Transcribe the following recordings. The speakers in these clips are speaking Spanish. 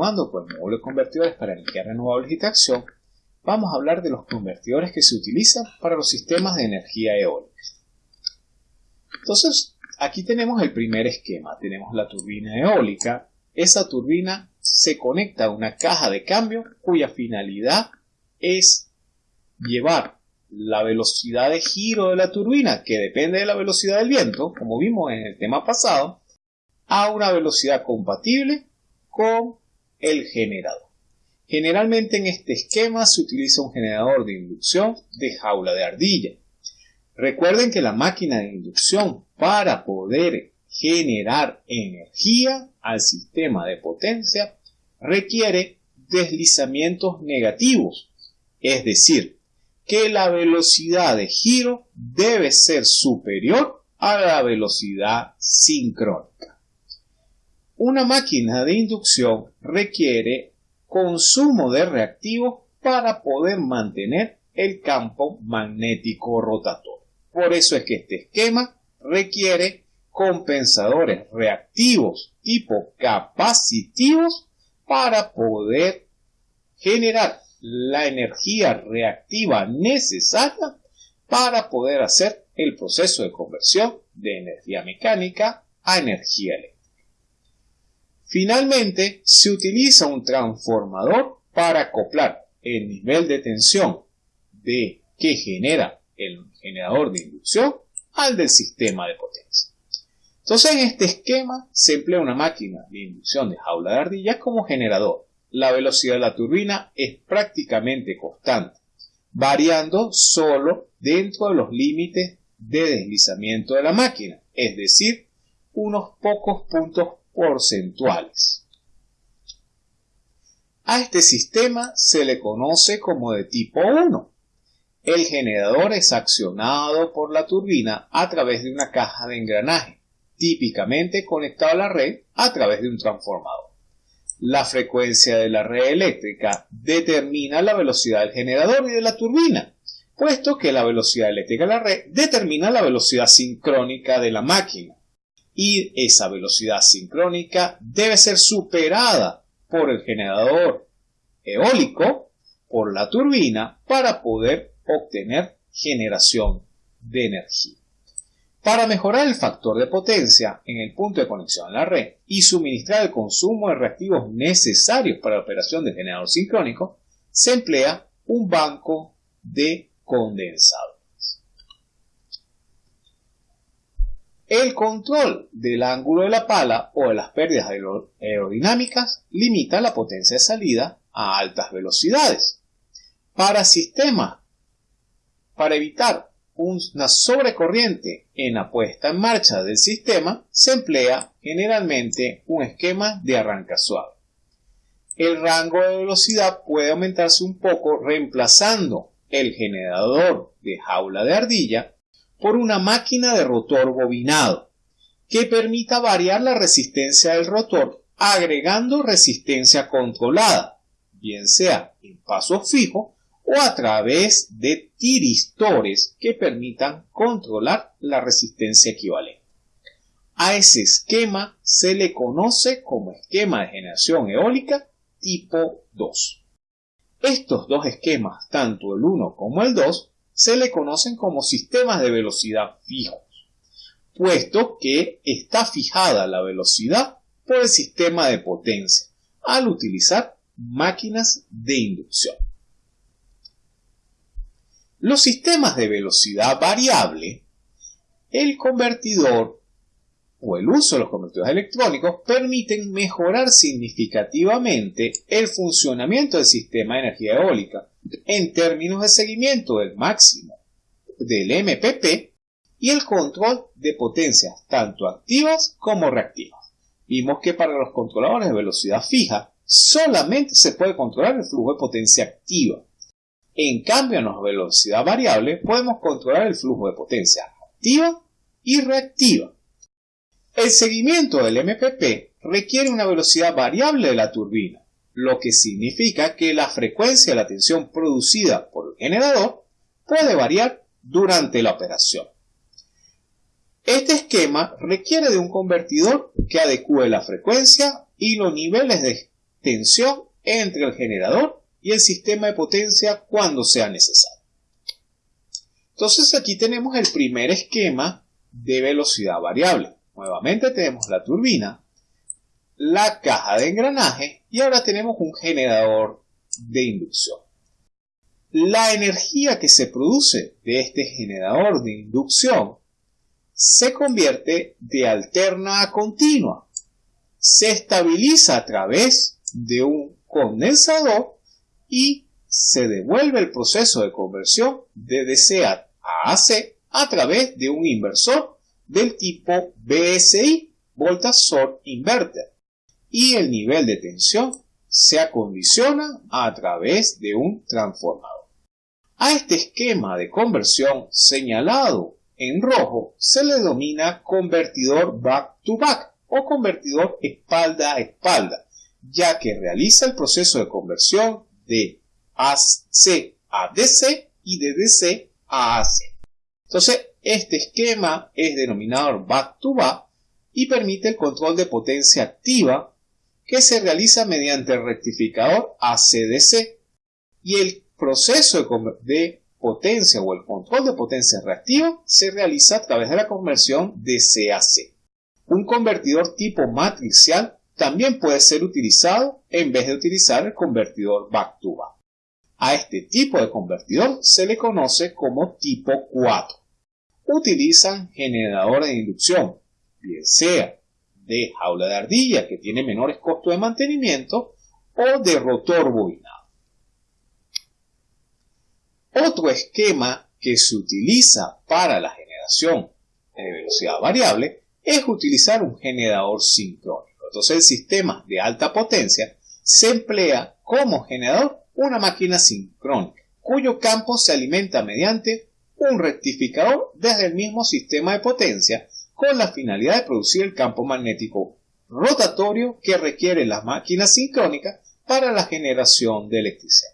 continuando con el módulo de convertidores para energías renovables y tracción, vamos a hablar de los convertidores que se utilizan para los sistemas de energía eólica. Entonces, aquí tenemos el primer esquema. Tenemos la turbina eólica. Esa turbina se conecta a una caja de cambio cuya finalidad es llevar la velocidad de giro de la turbina, que depende de la velocidad del viento, como vimos en el tema pasado, a una velocidad compatible con el generador. Generalmente en este esquema se utiliza un generador de inducción de jaula de ardilla. Recuerden que la máquina de inducción para poder generar energía al sistema de potencia requiere deslizamientos negativos, es decir, que la velocidad de giro debe ser superior a la velocidad sincrónica. Una máquina de inducción requiere consumo de reactivos para poder mantener el campo magnético rotatorio. Por eso es que este esquema requiere compensadores reactivos tipo capacitivos para poder generar la energía reactiva necesaria para poder hacer el proceso de conversión de energía mecánica a energía eléctrica. Finalmente, se utiliza un transformador para acoplar el nivel de tensión de que genera el generador de inducción al del sistema de potencia. Entonces, en este esquema se emplea una máquina de inducción de jaula de ardillas como generador. La velocidad de la turbina es prácticamente constante, variando solo dentro de los límites de deslizamiento de la máquina, es decir, unos pocos puntos porcentuales. A este sistema se le conoce como de tipo 1. El generador es accionado por la turbina a través de una caja de engranaje, típicamente conectado a la red a través de un transformador. La frecuencia de la red eléctrica determina la velocidad del generador y de la turbina, puesto que la velocidad eléctrica de la red determina la velocidad sincrónica de la máquina y esa velocidad sincrónica debe ser superada por el generador eólico, por la turbina, para poder obtener generación de energía. Para mejorar el factor de potencia en el punto de conexión a la red y suministrar el consumo de reactivos necesarios para la operación del generador sincrónico, se emplea un banco de condensado. El control del ángulo de la pala o de las pérdidas aerodinámicas limita la potencia de salida a altas velocidades. Para sistemas, para evitar una sobrecorriente en la puesta en marcha del sistema, se emplea generalmente un esquema de arranca suave. El rango de velocidad puede aumentarse un poco reemplazando el generador de jaula de ardilla por una máquina de rotor bobinado que permita variar la resistencia del rotor agregando resistencia controlada, bien sea en paso fijo o a través de tiristores que permitan controlar la resistencia equivalente. A ese esquema se le conoce como esquema de generación eólica tipo 2. Estos dos esquemas, tanto el 1 como el 2, se le conocen como sistemas de velocidad fijos, puesto que está fijada la velocidad por el sistema de potencia al utilizar máquinas de inducción. Los sistemas de velocidad variable, el convertidor o el uso de los convertidores electrónicos permiten mejorar significativamente el funcionamiento del sistema de energía eólica en términos de seguimiento del máximo del MPP y el control de potencias tanto activas como reactivas. Vimos que para los controladores de velocidad fija solamente se puede controlar el flujo de potencia activa. En cambio, en la velocidad variable podemos controlar el flujo de potencia activa y reactiva. El seguimiento del MPP requiere una velocidad variable de la turbina, lo que significa que la frecuencia de la tensión producida por el generador puede variar durante la operación. Este esquema requiere de un convertidor que adecue la frecuencia y los niveles de tensión entre el generador y el sistema de potencia cuando sea necesario. Entonces aquí tenemos el primer esquema de velocidad variable. Nuevamente tenemos la turbina, la caja de engranaje y ahora tenemos un generador de inducción. La energía que se produce de este generador de inducción se convierte de alterna a continua. Se estabiliza a través de un condensador y se devuelve el proceso de conversión de DC a AC a través de un inversor del tipo BSI, Voltage Source Inverter, y el nivel de tensión se acondiciona a través de un transformador. A este esquema de conversión señalado en rojo se le denomina convertidor back-to-back o convertidor espalda a espalda, ya que realiza el proceso de conversión de AC a DC y de DC a AC. Entonces, este esquema es denominado back-to-back y permite el control de potencia activa que se realiza mediante el rectificador ACDC y el proceso de potencia o el control de potencia reactiva se realiza a través de la conversión de CAC. Un convertidor tipo matricial también puede ser utilizado en vez de utilizar el convertidor back-to-back. A este tipo de convertidor se le conoce como tipo 4 utilizan generadores de inducción, bien sea de jaula de ardilla que tiene menores costos de mantenimiento o de rotor bobinado. Otro esquema que se utiliza para la generación de velocidad variable es utilizar un generador sincrónico. Entonces el sistema de alta potencia se emplea como generador una máquina sincrónica, cuyo campo se alimenta mediante un rectificador desde el mismo sistema de potencia con la finalidad de producir el campo magnético rotatorio que requiere la máquina sincrónica para la generación de electricidad.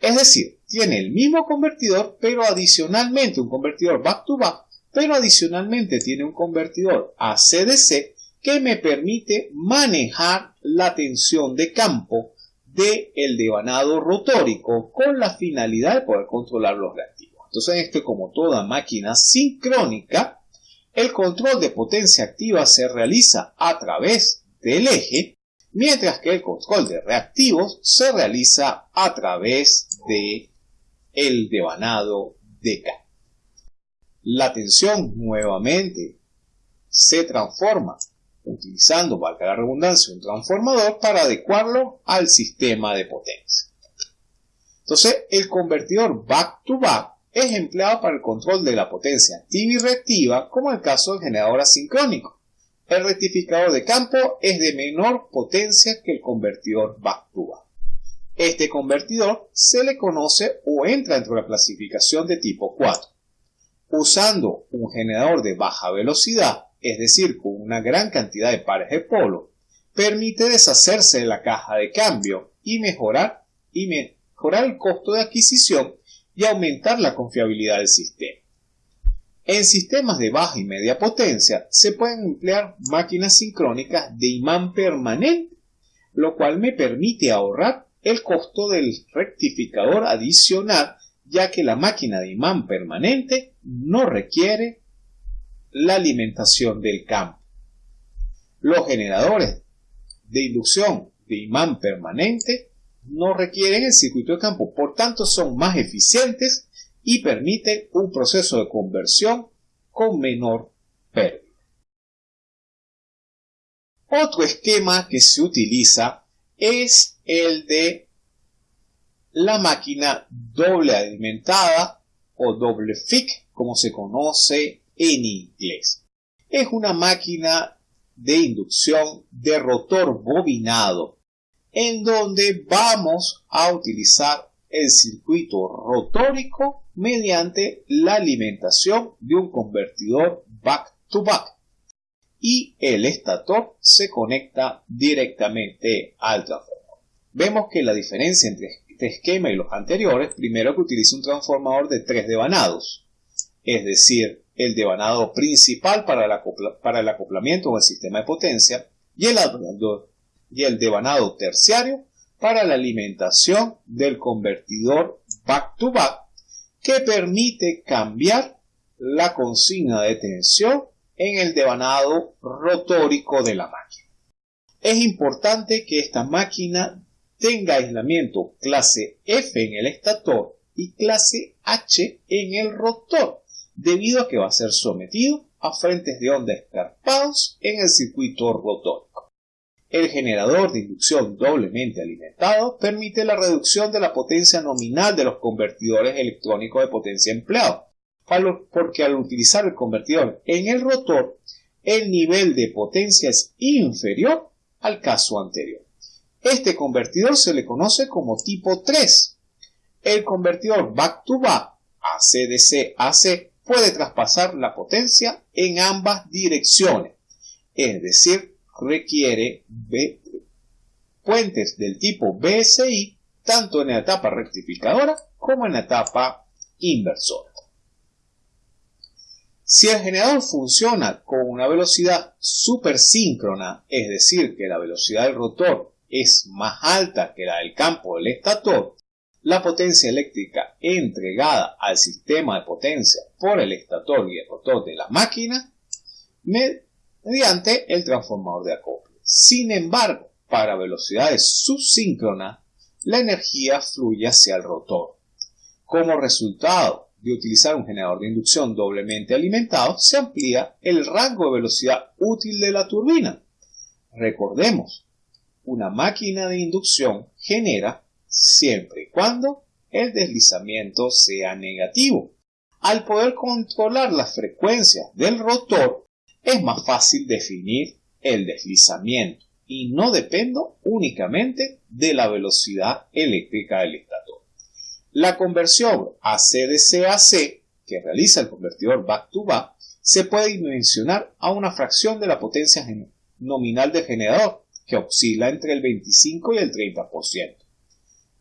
Es decir, tiene el mismo convertidor, pero adicionalmente un convertidor back-to-back, pero adicionalmente tiene un convertidor AC-DC que me permite manejar la tensión de campo del el devanado rotórico con la finalidad de poder controlar los reactivos. Entonces, esto como toda máquina sincrónica, el control de potencia activa se realiza a través del eje, mientras que el control de reactivos se realiza a través de el devanado de K. La tensión nuevamente se transforma utilizando, valga la redundancia, un transformador para adecuarlo al sistema de potencia. Entonces, el convertidor back-to-back es empleado para el control de la potencia activa y reactiva, como el caso del generador asincrónico. El rectificador de campo es de menor potencia que el convertidor back-to-back. Este convertidor se le conoce o entra dentro de la clasificación de tipo 4. Usando un generador de baja velocidad, es decir, con una gran cantidad de pares de polo, permite deshacerse de la caja de cambio y mejorar, y mejorar el costo de adquisición y aumentar la confiabilidad del sistema. En sistemas de baja y media potencia se pueden emplear máquinas sincrónicas de imán permanente, lo cual me permite ahorrar el costo del rectificador adicional, ya que la máquina de imán permanente no requiere la alimentación del campo. Los generadores de inducción de imán permanente no requieren el circuito de campo, por tanto son más eficientes y permiten un proceso de conversión con menor pérdida. Otro esquema que se utiliza es el de la máquina doble alimentada o doble FIC, como se conoce en inglés. Es una máquina de inducción de rotor bobinado en donde vamos a utilizar el circuito rotórico mediante la alimentación de un convertidor back-to-back y el estator se conecta directamente al transformador. Vemos que la diferencia entre este esquema y los anteriores, primero que utiliza un transformador de tres devanados, es decir, el devanado principal para el, acoplamiento o el sistema de potencia y el y el devanado terciario para la alimentación del convertidor back-to-back que permite cambiar la consigna de tensión en el devanado rotórico de la máquina. Es importante que esta máquina tenga aislamiento clase F en el estator y clase H en el rotor, debido a que va a ser sometido a frentes de onda escarpados en el circuito rotórico. El generador de inducción doblemente alimentado permite la reducción de la potencia nominal de los convertidores electrónicos de potencia empleados, porque al utilizar el convertidor en el rotor, el nivel de potencia es inferior al caso anterior. Este convertidor se le conoce como tipo 3. El convertidor back-to-back AC-DC-AC puede traspasar la potencia en ambas direcciones, es decir, requiere puentes del tipo BSI tanto en la etapa rectificadora como en la etapa inversora. Si el generador funciona con una velocidad supersíncrona, es decir, que la velocidad del rotor es más alta que la del campo del estator, la potencia eléctrica entregada al sistema de potencia por el estator y el rotor de la máquina mediante el transformador de acople. Sin embargo, para velocidades subsíncronas, la energía fluye hacia el rotor. Como resultado de utilizar un generador de inducción doblemente alimentado, se amplía el rango de velocidad útil de la turbina. Recordemos, una máquina de inducción genera siempre y cuando el deslizamiento sea negativo. Al poder controlar las frecuencias del rotor, es más fácil definir el deslizamiento y no dependo únicamente de la velocidad eléctrica del estator. La conversión AC-DC-AC que realiza el convertidor back-to-back se puede dimensionar a una fracción de la potencia nominal del generador, que oscila entre el 25 y el 30%.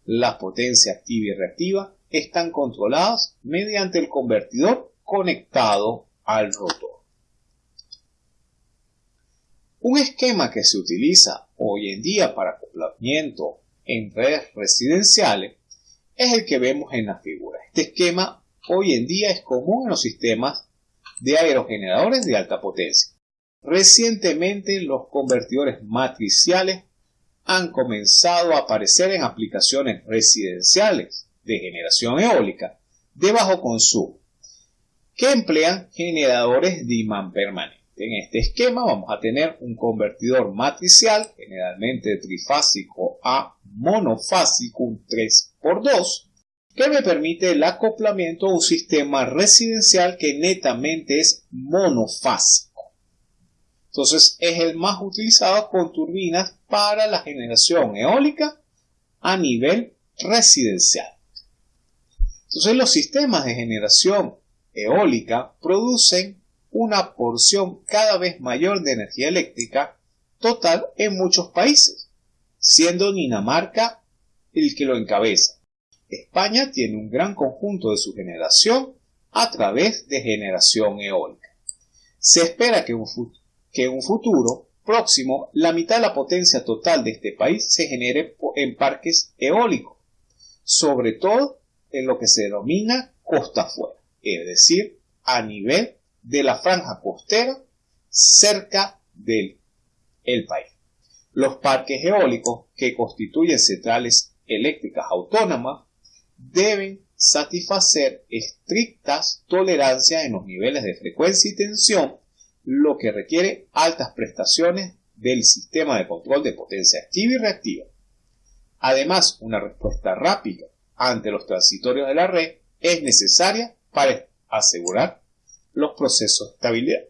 Las potencias activa y reactiva están controladas mediante el convertidor conectado al rotor. Un esquema que se utiliza hoy en día para acoplamiento en redes residenciales es el que vemos en la figura. Este esquema hoy en día es común en los sistemas de aerogeneradores de alta potencia. Recientemente los convertidores matriciales han comenzado a aparecer en aplicaciones residenciales de generación eólica de bajo consumo que emplean generadores de imán permanente. En este esquema vamos a tener un convertidor matricial, generalmente trifásico a monofásico, un 3x2, que me permite el acoplamiento a un sistema residencial que netamente es monofásico. Entonces es el más utilizado con turbinas para la generación eólica a nivel residencial. Entonces los sistemas de generación eólica producen una porción cada vez mayor de energía eléctrica total en muchos países siendo Dinamarca el que lo encabeza. España tiene un gran conjunto de su generación a través de generación eólica. Se espera que, en un futuro próximo la mitad de la potencia total de este país se genere en parques eólicos, sobre todo en lo que se denomina costa afuera, es decir, a nivel de la franja costera cerca del país. Los parques eólicos que constituyen centrales eléctricas autónomas deben satisfacer estrictas tolerancias en los niveles de frecuencia y tensión, lo que requiere altas prestaciones del sistema de control de potencia activa y reactiva. Además, una respuesta rápida ante los transitorios de la red es necesaria para asegurar los procesos de estabilidad.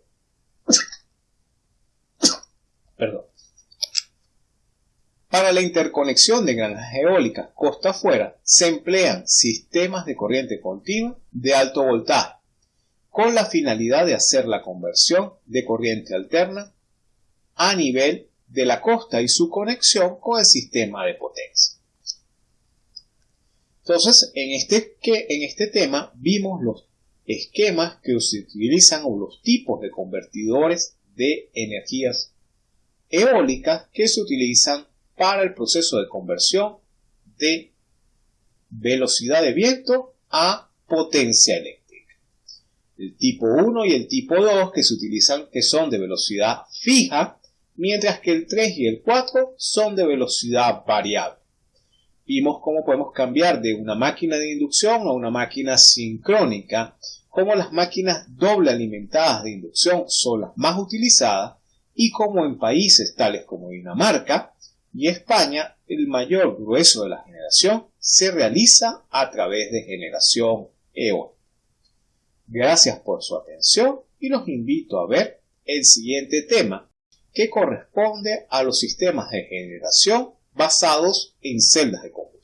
Perdón. Para la interconexión de granjas eólicas costa afuera se emplean sistemas de corriente continua de alto voltaje con la finalidad de hacer la conversión de corriente alterna a nivel de la costa y su conexión con el sistema de potencia. Entonces, en este, en este tema vimos los esquemas que se utilizan o los tipos de convertidores de energías eólicas que se utilizan para el proceso de conversión de velocidad de viento a potencia eléctrica. El tipo 1 y el tipo 2 que se utilizan que son de velocidad fija, mientras que el 3 y el 4 son de velocidad variable. Vimos cómo podemos cambiar de una máquina de inducción a una máquina sincrónica, cómo las máquinas doble alimentadas de inducción son las más utilizadas y cómo en países tales como Dinamarca y España el mayor grueso de la generación se realiza a través de generación eólica. Gracias por su atención y los invito a ver el siguiente tema que corresponde a los sistemas de generación basados en celdas de combustión.